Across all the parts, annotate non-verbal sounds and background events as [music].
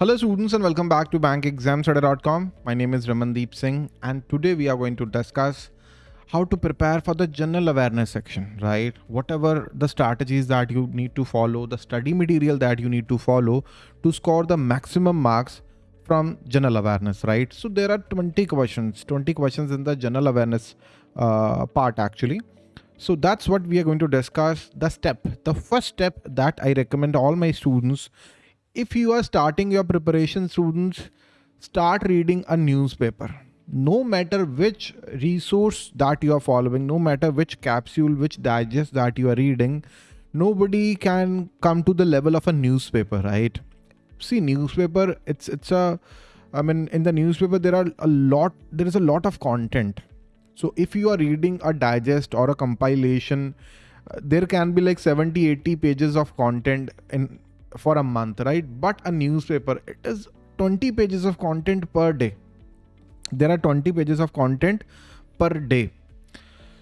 Hello students and welcome back to bankexamstudy.com. My name is Ramandeep Singh and today we are going to discuss how to prepare for the general awareness section, right? Whatever the strategies that you need to follow, the study material that you need to follow to score the maximum marks from general awareness, right? So there are 20 questions, 20 questions in the general awareness uh, part actually. So that's what we are going to discuss. The step, the first step that I recommend all my students if you are starting your preparation students, start reading a newspaper. No matter which resource that you are following, no matter which capsule, which digest that you are reading, nobody can come to the level of a newspaper, right? See, newspaper, it's it's a I mean, in the newspaper, there are a lot, there is a lot of content. So if you are reading a digest or a compilation, uh, there can be like 70, 80 pages of content in for a month, right? But a newspaper, it is 20 pages of content per day. There are 20 pages of content per day.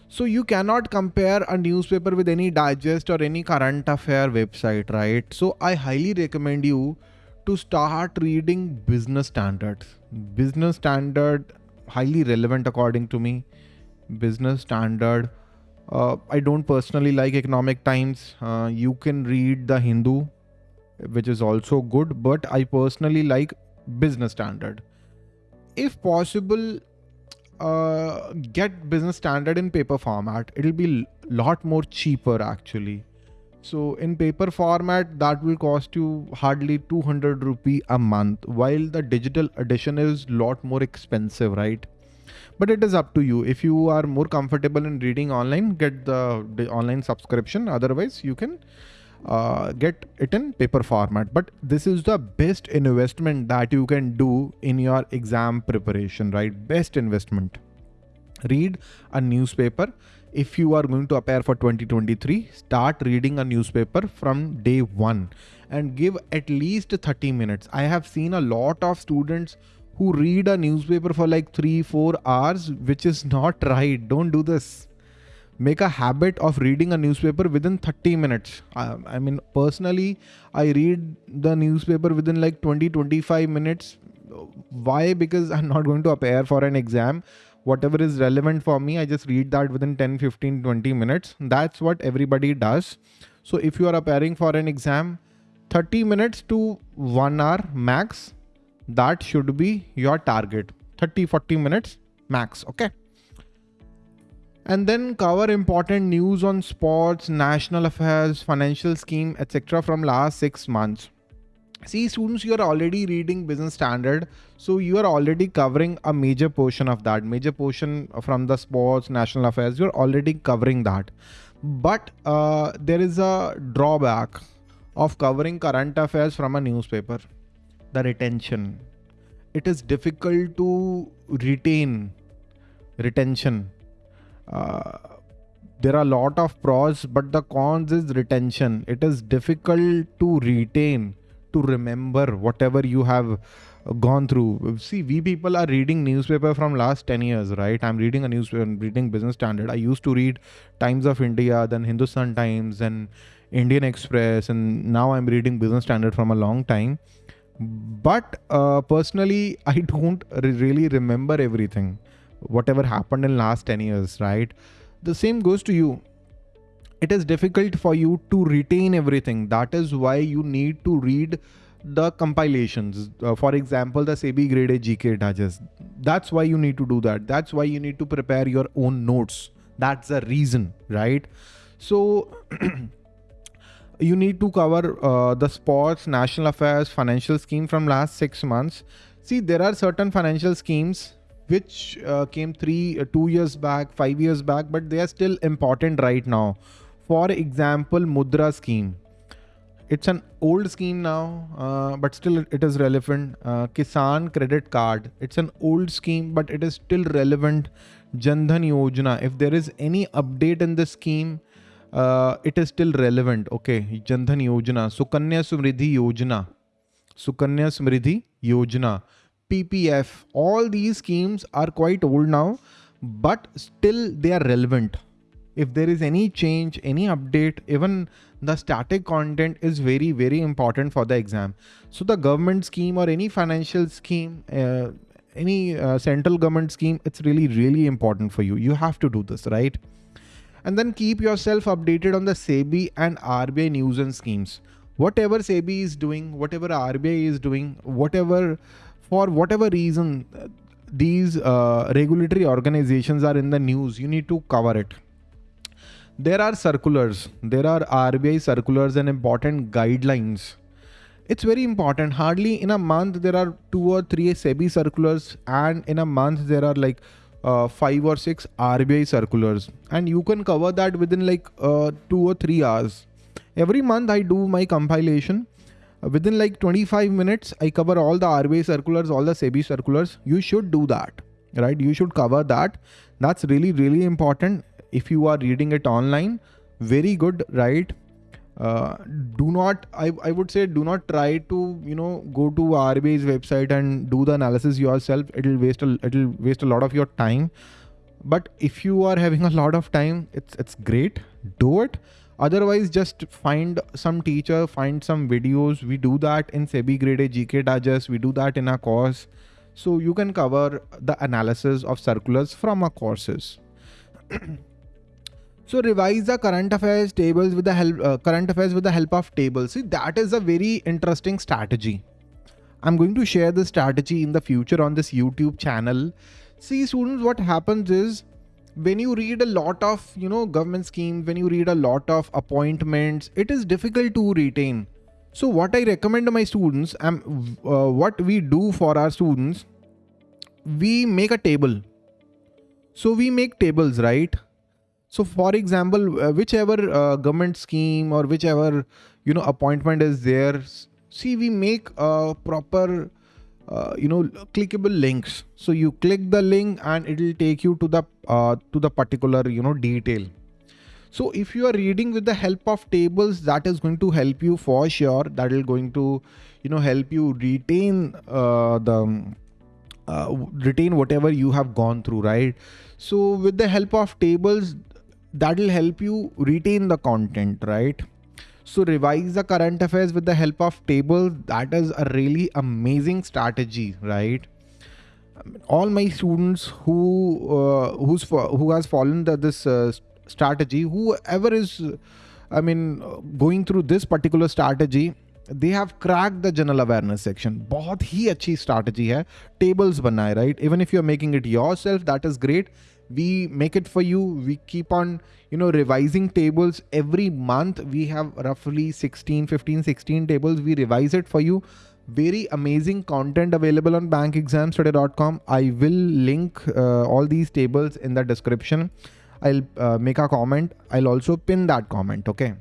So you cannot compare a newspaper with any digest or any current affair website, right? So I highly recommend you to start reading business standards. Business standard, highly relevant according to me. Business standard. Uh, I don't personally like economic times. Uh, you can read the Hindu which is also good, but I personally like business standard. If possible, uh, get business standard in paper format. It'll be a lot more cheaper actually. So in paper format, that will cost you hardly 200 rupee a month, while the digital edition is lot more expensive, right? But it is up to you. If you are more comfortable in reading online, get the, the online subscription. Otherwise, you can uh, get it in paper format. But this is the best investment that you can do in your exam preparation, right? Best investment. Read a newspaper. If you are going to appear for 2023, start reading a newspaper from day one and give at least 30 minutes. I have seen a lot of students who read a newspaper for like three, four hours, which is not [laughs] right. Don't do this make a habit of reading a newspaper within 30 minutes. I, I, mean personally i read the newspaper within like 20 25 minutes. Why? Because i'm not going to appear for an exam. Whatever is relevant for me i just read that within 10 15 20 minutes. That's what everybody does. So if you are appearing for an exam 30 minutes to 1 hour max that should be your target. 30 40 minutes max okay and then cover important news on sports, national affairs, financial scheme, etc. from last six months. See students, you are already reading business standard. So you are already covering a major portion of that major portion from the sports, national affairs. You're already covering that. But uh, there is a drawback of covering current affairs from a newspaper, the retention. It is difficult to retain retention uh, there are a lot of pros but the cons is retention. It is difficult to retain to remember whatever you have gone through. See we people are reading newspaper from last 10 years right? I'm reading a newspaper reading business standard. I used to read times of india then hindustan times and indian express and now i'm reading business standard from a long time. But uh, personally [laughs] i don't really remember everything whatever happened in last 10 years, right? The same goes to you. It is difficult for you to retain everything. That is why you need to read the compilations. Uh, for example, the SEBI Grade A GK Digest. That's why you need to do that. That's why you need to prepare your own notes. That's the reason, right? So [clears throat] you need to cover uh, the sports, national affairs, financial scheme from last six months. See, there are certain financial schemes which uh, came three, uh, two years back, five years back, but they are still important right now. For example, Mudra scheme. It's an old scheme now, uh, but still it is relevant. Uh, Kisan credit card. It's an old scheme, but it is still relevant. Jandhan Yojana. If there is any update in the scheme, uh, it is still relevant. Okay, Jandhan Yojana. Sukanya Samriddhi Yojana. Sukanya Samriddhi Yojana. PPF, all these schemes are quite old now, but still they are relevant. if there is any change, any update, even the static content is very, very important for the exam. So the government scheme or any financial scheme, uh, any uh, central government scheme, it's really, really important for you. You have to do this, right? And then keep yourself updated on the SEBI and RBI news and schemes. Whatever SEBI is doing, whatever RBI is doing, whatever, for whatever reason, these uh, regulatory organizations are in the news, you need to cover it. There are circulars, there are RBI circulars and important guidelines it's very important. Hardly in a month, there are two or three SEBI circulars and in a month, there are like uh, five or six RBI circulars and you can cover that within like uh, two or three hours. Every month I do my compilation. Uh, within like 25 minutes, I cover all the RBI circulars, all the SEBI circulars. You should do that, right? You should cover that. That's really, really important. If you are reading it online, very good, right? uh, do not I, I would say do not try to you know go to RBI's website and do the analysis yourself it'll waste a it'll waste a lot of your time but if you are having a lot of time it's it's great do it otherwise just find some teacher find some videos we do that in SEBI grade A GK digest we do that in our course so you can cover the analysis of circulars from our courses [clears throat] So revise the current affairs tables with the help uh, current affairs with the help of tables. See that is a very interesting strategy. I'm going to share this strategy in the future on this YouTube channel. See students, what happens is when you read a lot of you know government schemes, when you read a lot of appointments, it is difficult to retain. So what I recommend to my students, um, uh, what we do for our students, we make a table. So we make tables, right? So for example, uh, whichever uh, government scheme or whichever, you know, appointment is there, see, we make a proper, uh, you know, clickable links. So you click the link and it will take you to the, uh, to the particular, you know, detail. So if you are reading with the help of tables, that is going to help you for sure. That is going to, you know, help you retain uh, the, uh, retain whatever you have gone through, right? So with the help of tables, that will help you retain the content, right? So revise the current affairs with the help of tables. That is a really amazing strategy, right? All my students who uh, who's who has fallen the, this uh, strategy, whoever is, I mean, going through this particular strategy, they have cracked the general awareness section. बहुत ही अच्छी strategy है. Tables बनाए, right? Even if you're making it yourself, that is great we make it for you. We keep on you know revising tables. Every month we have roughly 16 15 16 tables. We revise it for you. Very amazing content available on bankexamstudy.com i will link uh, all these tables in the description. I'll uh, make a comment. I'll also pin that comment okay?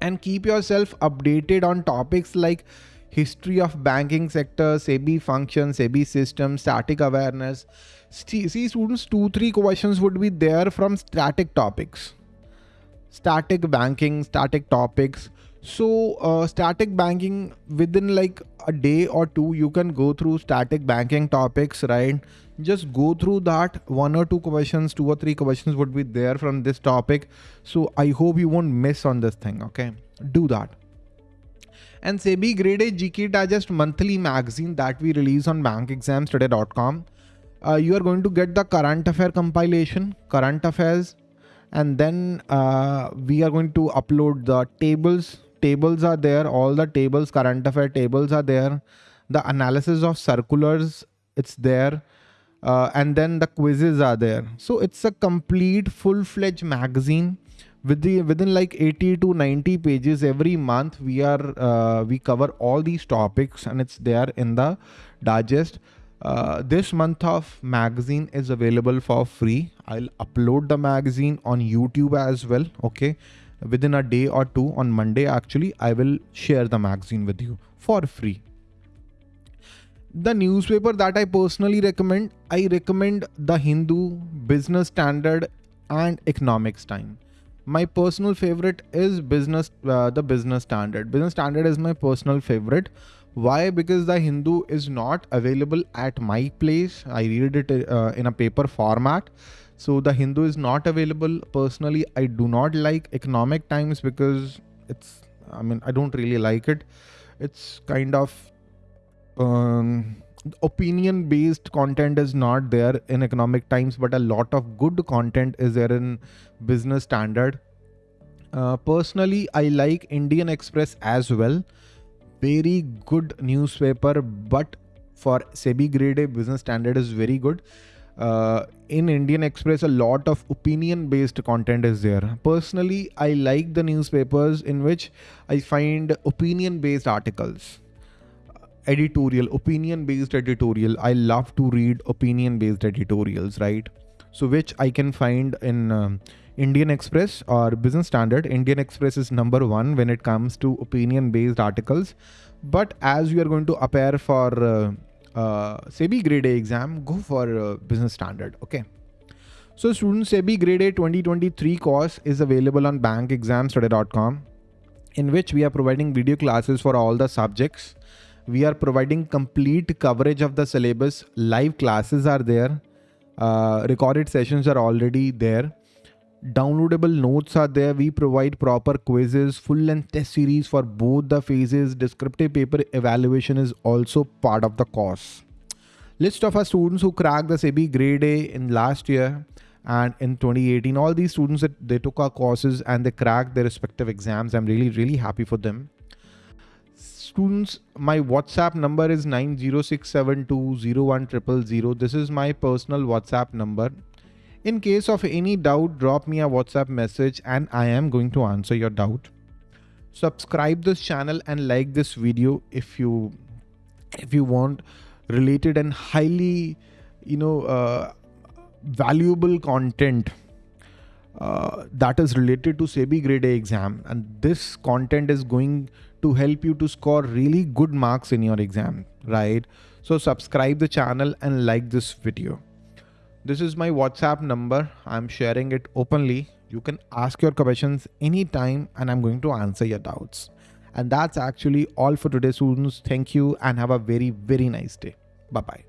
And keep yourself updated on topics like history of banking sector sebi functions sebi system static awareness see students two three questions would be there from static topics. Static banking static topics. So uh, static banking within like a day or two you can go through static banking topics right? Just go through that. One or two questions two or three questions would be there from this topic. So i hope you won't miss on this thing okay? Do that. And SEBI Grade A GK Digest monthly magazine that we release on bankexamstudy.com uh, you are going to get the current affair compilation, current affairs, and then uh, we are going to upload the tables. Tables are there, all the tables, current affair tables are there. The analysis of circulars, it's there. Uh, and then the quizzes are there. So it's a complete full-fledged magazine with the within like 80 to 90 pages every month we are uh, we cover all these topics and it's there in the digest uh, this month of magazine is available for free. I'll upload the magazine on YouTube as well. Okay. Within a day or two on Monday, actually, I will share the magazine with you for free. The newspaper that I personally recommend, I recommend The Hindu, Business Standard and Economics Time. My personal favorite is business, uh, the Business Standard. Business Standard is my personal favorite why? Because the Hindu is not available at my place. I read it uh, in a paper format. So the Hindu is not available. Personally, I do not like Economic Times because it's, I mean, I don't really like it. It's kind of um, opinion based content is not there in Economic Times, but a lot of good content is there in Business Standard. Uh, personally, I like Indian Express as well. Very good newspaper, but for SEBI grade A business standard is very good uh, in Indian Express, a lot of opinion based content is there. Personally, I like the newspapers in which I find opinion based articles, editorial, opinion based editorial. I love to read opinion based editorials, right? So, which I can find in um, Indian Express or Business Standard. Indian Express is number one when it comes to opinion based articles. But as you are going to appear for uh, uh, SEBI grade A exam, go for uh, business standard. Okay. So students, SEBI grade A 2023 course is available on bankexamstudy.com in which we are providing video classes for all the subjects. We are providing complete coverage of the syllabus. Live classes are there. Uh, recorded sessions are already there downloadable notes are there. We provide proper quizzes full length test series for both the phases. Descriptive paper evaluation is also part of the course. List of our students who cracked the SEBI grade A in last year and in 2018 all these students that they took our courses and they cracked their respective exams. I'm really really happy for them. Students my whatsapp number is 906720100 this is my personal whatsapp number in case of any doubt, drop me a WhatsApp message and I am going to answer your doubt. Subscribe this channel and like this video if you if you want related and highly you know uh, valuable content uh, that is related to SEBI grade A exam. And this content is going to help you to score really good marks in your exam right? So subscribe the channel and like this video this is my WhatsApp number. I'm sharing it openly. You can ask your questions anytime and I'm going to answer your doubts. And that's actually all for today, students. Thank you and have a very, very nice day. Bye bye.